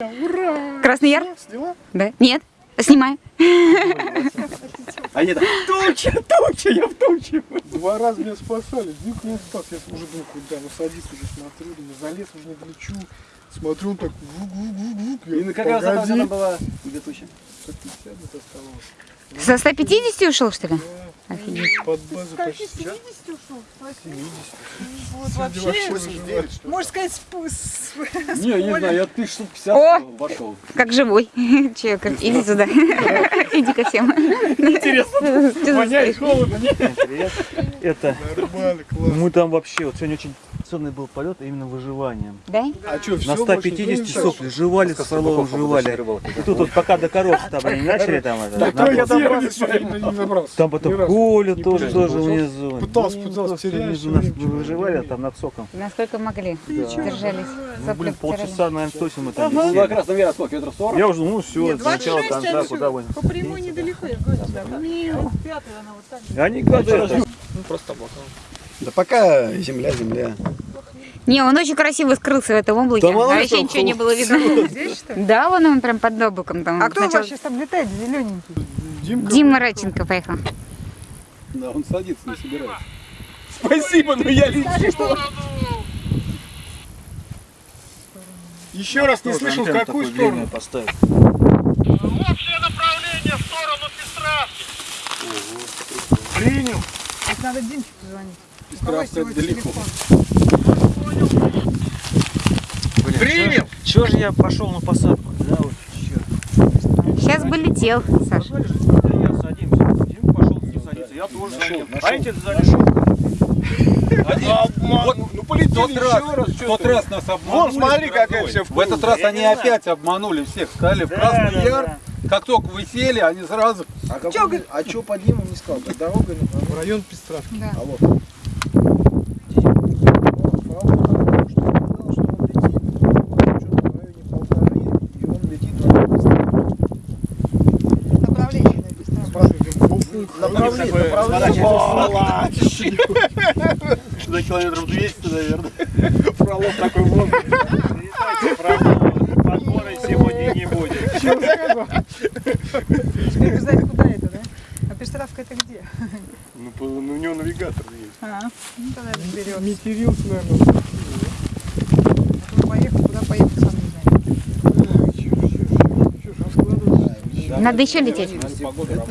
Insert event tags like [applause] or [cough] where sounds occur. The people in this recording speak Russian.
Ура! Красный Яр? Сняла? Да. Нет. Снимаю. А так, туча, туча, я в туче. Два раза меня спасали, Дик не спас. Я уже думал, куда, ну садись уже, смотрю, думаю, залез уже не долечу. Смотрю, он так вук-вук-вук-вук. Я, И как раз это погоди. она была где туча. 150 где-то оставалось. Со 150 ушел, что ли? Да, Офигеть. под базу почти. 70 ушел. 70. Вот вообще, выживает. можно сказать, с, с- Не, не знаю, я тысяч штук 50 О! вошел. Как живой. [laughs] Че, как... иди сюда. [laughs] Иди ко всем. Интересно. Воняет холодно? Привет. Это Нормально, классно. мы там вообще, вот сегодня очень ценный был полет, именно выживанием. Да? А что, На 150 сопли жевали, с Фроловым жевали. И тут вот пока до коров там они не начали там это, Да, я добрался, не не набрался. Там потом. Коля тоже, тоже внизу. Пытался, Ну, пытался, просто внизу нас выживали, а там над соком. Насколько могли. Держались. Ну, блин, полчаса, наверное, точно мы там Ну, висели. как раз, наверное, сколько, метров 40? Я уже, ну все, Нет, с начала 26 конца, отсюда. куда вы. По прямой недалеко, я говорю, да. Пятый она вот так. Они когда это, Да пока земля, земля. Не, он очень красиво скрылся в этом облаке. Да а вообще там ничего не было видно. Здесь? Да, вон он прям под облаком там. А кто Сначала вообще там летает, зелененький? Димка, Дима Радченко поехал. Да, он садится, не собирается. Спасибо, но я лечу. еще раз не слышал, в какую сторону. поставить. Общее направление в сторону Пестравки. Принял. Вот надо Димчику звонить. У кого Пестравка есть его далеко. телефон? Принял. Чего же я пошел на посадку? Да, вот черт. Сейчас бы летел, Саша. Я садимся. Дим пошел не садиться. Я тоже залез. А эти залез. Вот, ну полетели тот раз, тот раз нас обманули. Вон, смотри, как это всё В этот раз Я они опять обманули всех. Сказали, в Красный да, Яр. Как только вы сели, они сразу... А, какой- Чё, а чё по Диму не сказал? Да дорога не В район Пестравки. Да. А вот. Он Фролов что сказал, что он летит что-то в районе полторы, и он летит на Пестравку. Направление Направление. За километров 200, наверное. Фролов такой вот. Подбора сегодня не будет. Теперь вы знаете, куда это, да? А Пестравка это где? Ну, по- ну, у него навигатор есть. А, ну тогда разберем. Метерился, наверное. Поехал, куда поехал, сам не знаю. Надо еще лететь. Погода.